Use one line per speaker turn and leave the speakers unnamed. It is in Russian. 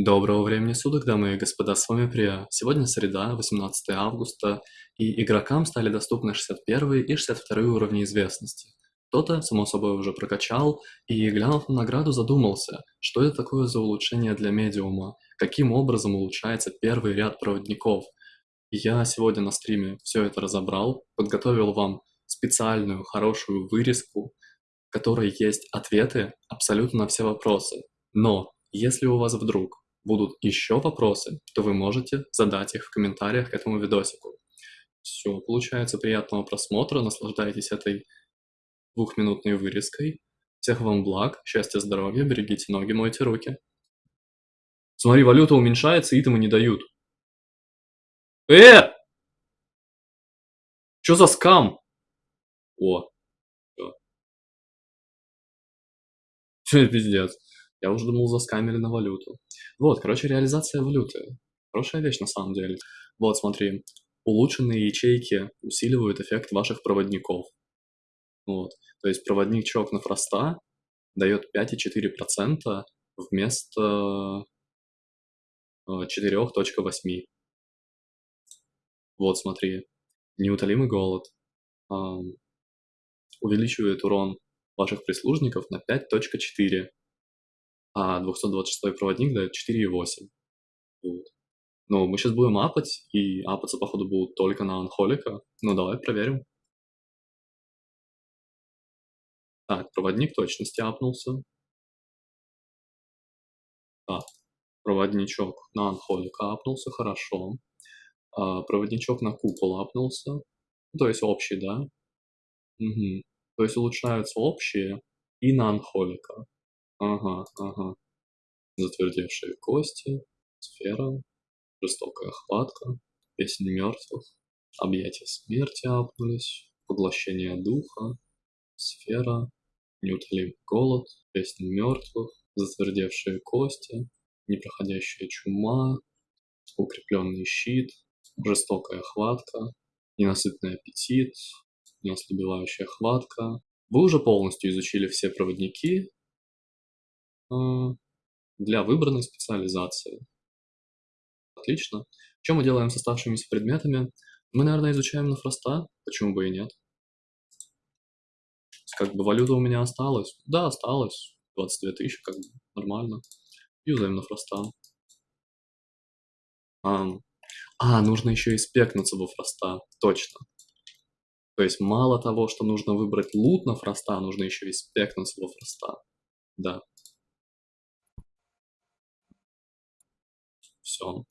Доброго времени суток, дамы и господа, с вами Прия. Сегодня среда, 18 августа, и игрокам стали доступны 61 и 62 уровни известности. Кто-то, само собой, уже прокачал, и, глянув на награду, задумался, что это такое за улучшение для медиума, каким образом улучшается первый ряд проводников. Я сегодня на стриме все это разобрал, подготовил вам специальную хорошую вырезку, в которой есть ответы абсолютно на все вопросы. Но если у вас вдруг будут еще вопросы, то вы можете задать их в комментариях к этому видосику. Все, получается, приятного просмотра, наслаждайтесь этой двухминутной вырезкой. Всех вам благ, счастья, здоровья, берегите ноги, мойте руки. Смотри, валюта уменьшается, и итемы не дают. Э! Что за скам? О. Все, пиздец. Я уже думал, заскамили на валюту. Вот, короче, реализация валюты. Хорошая вещь на самом деле. Вот, смотри. Улучшенные ячейки усиливают эффект ваших проводников. Вот. То есть проводничок на фроста дает 5,4% вместо 4.8. Вот, смотри. Неутолимый голод. Увеличивает урон ваших прислужников на 5.4 а 226 проводник дает 4,8. Вот. Ну, мы сейчас будем апать, и апаться, походу, будут только на анхолика. Ну, давай проверим. Так, проводник точности апнулся. Так, проводничок на анхолика апнулся, хорошо. А, проводничок на купол апнулся. То есть общий, да? Угу. То есть улучшаются общие и на анхолика. Ага, ага. Затвердевшие кости, сфера, жестокая хватка, песнь мертвых, объятия смерти апнулись, поглощение духа, сфера, неутолимый голод, песнь мертвых, затвердевшие кости, непроходящая чума, укрепленный щит, жестокая хватка, ненасытный аппетит, неослабевающая хватка. Вы уже полностью изучили все проводники, для выбранной специализации. Отлично. Что мы делаем с оставшимися предметами? Мы, наверное, изучаем на фроста, почему бы и нет. Как бы валюта у меня осталась. Да, осталось. 22 тысячи, как бы нормально. Юзаем на фроста. А, а, нужно еще и спекнуться во фроста. Точно. То есть мало того, что нужно выбрать лут на фроста, нужно еще и спекнуться во фроста. Да. Все.